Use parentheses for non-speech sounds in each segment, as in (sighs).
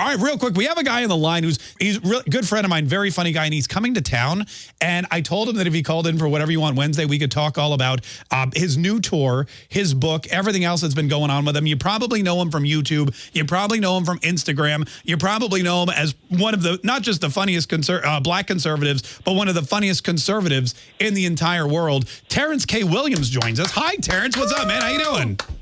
All right, real quick, we have a guy on the line who's he's a good friend of mine, very funny guy, and he's coming to town. And I told him that if he called in for whatever you want Wednesday, we could talk all about um, his new tour, his book, everything else that's been going on with him. You probably know him from YouTube. You probably know him from Instagram. You probably know him as one of the not just the funniest conser- uh, black conservatives, but one of the funniest conservatives in the entire world. Terrence K. Williams joins us. Hi, Terrence. What's up, man? How you doing?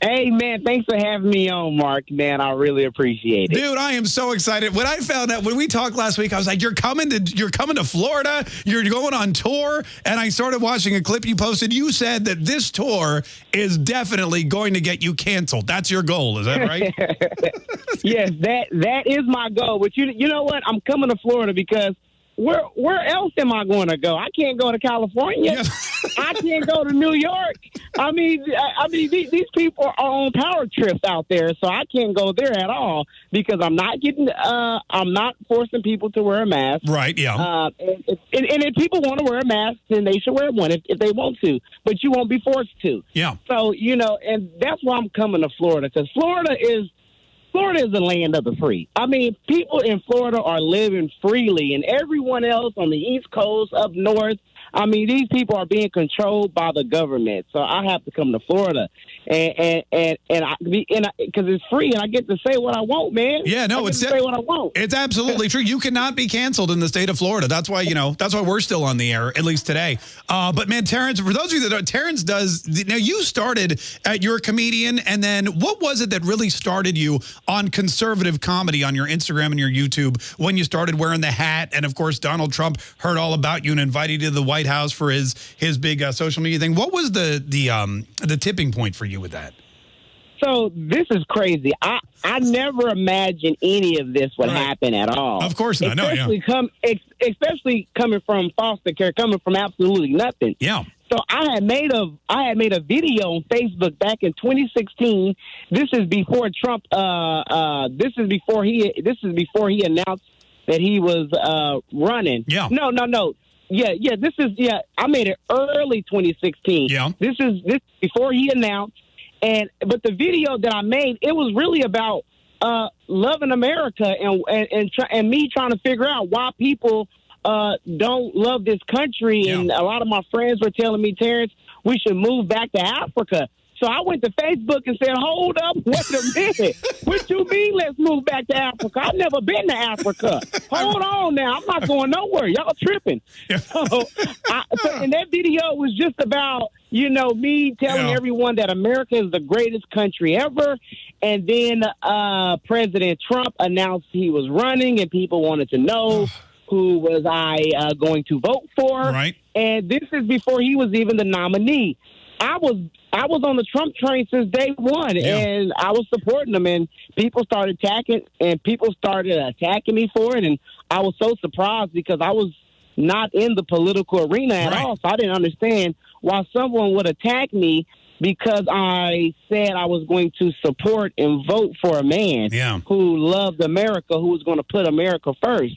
Hey man, thanks for having me on, Mark. Man, I really appreciate it. Dude, I am so excited. When I found out when we talked last week, I was like, "You're coming to you're coming to Florida. You're going on tour." And I started watching a clip you posted. You said that this tour is definitely going to get you canceled. That's your goal, is that right? (laughs) yes, that that is my goal. But you you know what? I'm coming to Florida because where where else am I going to go? I can't go to California. (laughs) I can't go to New York. I mean, I, I mean, these, these people are on power trips out there, so I can't go there at all because I'm not getting. Uh, I'm not forcing people to wear a mask. Right. Yeah. Uh, and, and, and if people want to wear a mask, then they should wear one if, if they want to, but you won't be forced to. Yeah. So you know, and that's why I'm coming to Florida because Florida is Florida is the land of the free. I mean, people in Florida are living freely, and everyone else on the East Coast, up north, I mean, these people are being controlled by the government. So I have to come to Florida, and and and and I and because it's free, and I get to say what I want, man. Yeah, no, I it's say what I want. It's absolutely true. You cannot be canceled in the state of Florida. That's why you know. That's why we're still on the air, at least today. Uh, but man, Terrence, for those of you that don't, Terrence does. Now you started at you're a comedian, and then what was it that really started you on conservative comedy on your Instagram and your YouTube when you started wearing the hat? And of course, Donald Trump heard all about you and invited you to the White House for his his big uh, social media thing. What was the the um the tipping point for you with that? So this is crazy. I I never imagined any of this would happen at all. Of course not. No, yeah. Especially come ex, especially coming from foster care, coming from absolutely nothing. Yeah. So I had made a I had made a video on Facebook back in 2016. This is before Trump. Uh, uh, this is before he. This is before he announced that he was uh, running. Yeah. No, no, no. Yeah, yeah. This is yeah. I made it early 2016. Yeah. This is this before he announced, and but the video that I made it was really about uh, loving America and and and, try, and me trying to figure out why people uh, don't love this country. Yeah. And a lot of my friends were telling me, Terrence, we should move back to Africa. So I went to Facebook and said, "Hold up, wait a minute. what you mean? Let's move back to Africa? I've never been to Africa. Hold on now, I'm not going nowhere. Y'all tripping." (laughs) So, I, so, and that video was just about you know me telling Yeah. everyone that America is the greatest country ever, and then uh, President Trump announced he was running, and people wanted to know (sighs) who was I uh, going to vote for. Right. And this is before he was even the nominee. I was I was on the Trump train since day one, and I was supporting him. And people started attacking, and people started attacking me for it. And I was so surprised because I was not in the political arena at all, so I didn't understand why someone would attack me because I said I was going to support and vote for a man Yeah. who loved America, who was going to put America first.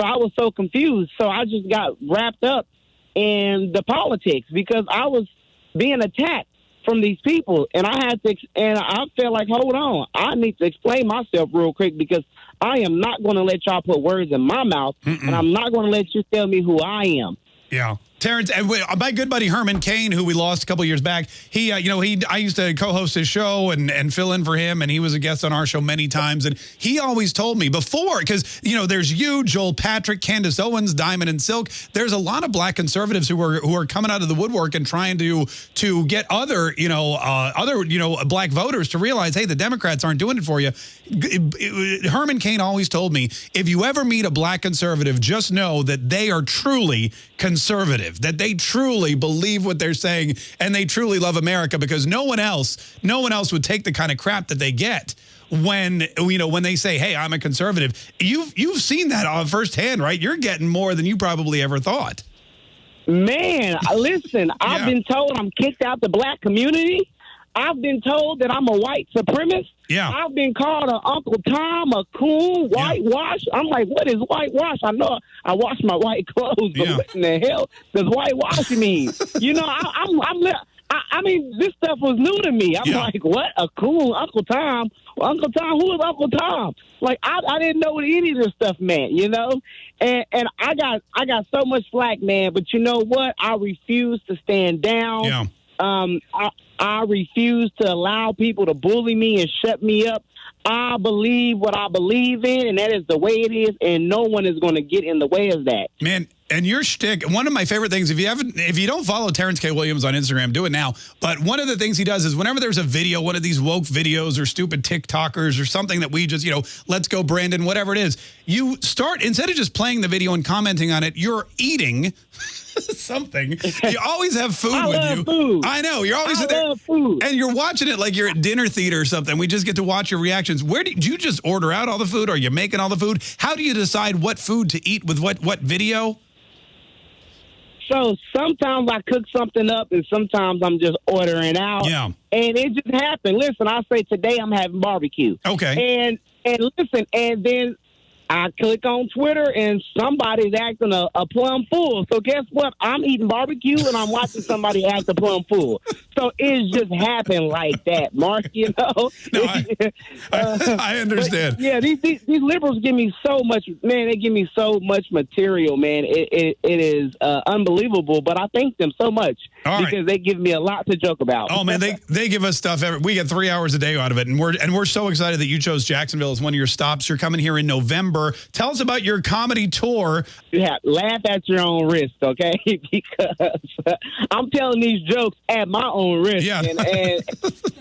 So I was so confused. So I just got wrapped up in the politics because I was being attacked from these people, and I had to, and I felt like, hold on, I need to explain myself real quick because I am not going to let y'all put words in my mouth, and I'm not going to let you tell me who I am. Yeah. Terrence, and my good buddy Herman Cain, who we lost a couple years back, he, uh, you know, he, I used to co-host his show and and fill in for him, and he was a guest on our show many times, and he always told me before, because you know, there's you, Joel Patrick, Candace Owens, Diamond and Silk. There's a lot of black conservatives who are who are coming out of the woodwork and trying to to get other, you know, uh, other, you know, black voters to realize, hey, the Democrats aren't doing it for you. Herman Cain always told me, if you ever meet a black conservative, just know that they are truly conservative, that they truly believe what they're saying and they truly love America because no one else, no one else would take the kind of crap that they get when you know when they say, "Hey, I'm a conservative." You've you've seen that on firsthand, right? You're getting more than you probably ever thought. Man, (laughs) listen, I've been told I'm kicked out the black community. I've been told that I'm a white supremacist. Yeah. I've been called a Uncle Tom, a coon, whitewash. I'm like, what is whitewash? I know I wash my white (laughs) clothes, but Yeah. what in the hell does whitewash mean? (laughs) you know, I, I'm I'm I, I mean, this stuff was new to me. I'm Yeah. like, what? A cool Uncle Tom? Well, Uncle Tom? Who is Uncle Tom? Like, I, I didn't know what any of this stuff meant, you know. And and I got I got so much slack, man. But you know what? I refuse to stand down. Yeah. Um, I, I refuse to allow people to bully me and shut me up. I believe what I believe in, and that is the way it is, and no one is going to get in the way of that. Man, and your shtick, one of my favorite things, if you haven't, if you don't follow Terrence K. Williams on Instagram, do it now. But one of the things he does is whenever there's a video, one of these woke videos or stupid TikTokers or something that we just, you know, let's go Brandon, whatever it is, you start, instead of just playing the video and commenting on it, you're eating (laughs) something. You always have food I with love you. food. I know. You're always I there. love food. And you're watching it like you're at dinner theater or something. We just get to watch your reactions. Where did you just order out all the food? Are you making all the food? How do you decide what food to eat with what what video? So sometimes I cook something up, and sometimes I'm just ordering out. Yeah. And it just happened. Listen, I say today I'm having barbecue. Okay. And and listen, and then I click on Twitter, and somebody's acting a, a plum fool. So guess what? I'm eating barbecue, and I'm watching (laughs) somebody act a plum fool. So it just happened like that, Mark. You know. (laughs) No, I- I, (laughs) I understand. Yeah, these, these these liberals give me so much, man. They give me so much material, man. It it, it is uh, unbelievable. But I thank them so much All right. because they give me a lot to joke about. Oh man, they they give us stuff. Every, we get three hours a day out of it, and we're and we're so excited that you chose Jacksonville as one of your stops. You're coming here in November. Tell us about your comedy tour. Yeah, laugh at your own risk, okay? (laughs) because I'm telling these jokes at my own risk. Yeah. And, and,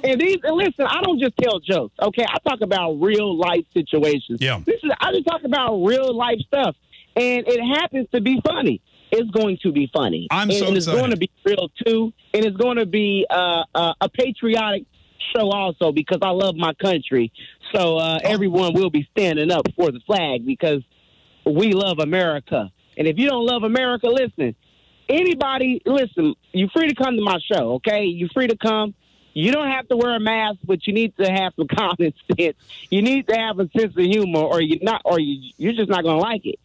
and these and listen, I don't just tell jokes, okay? I talk about real life situations. Yeah. This is I just talk about real life stuff. And it happens to be funny. It's going to be funny. I'm and, so and it's excited. going to be real too. And it's going to be uh, uh, a patriotic show also because I love my country. So uh, everyone will be standing up for the flag because we love America. And if you don't love America, listen. Anybody, listen. You're free to come to my show, okay? You're free to come. You don't have to wear a mask, but you need to have some (laughs) common sense. You need to have a sense of humor, or you're not, or you, you're just not going to like it.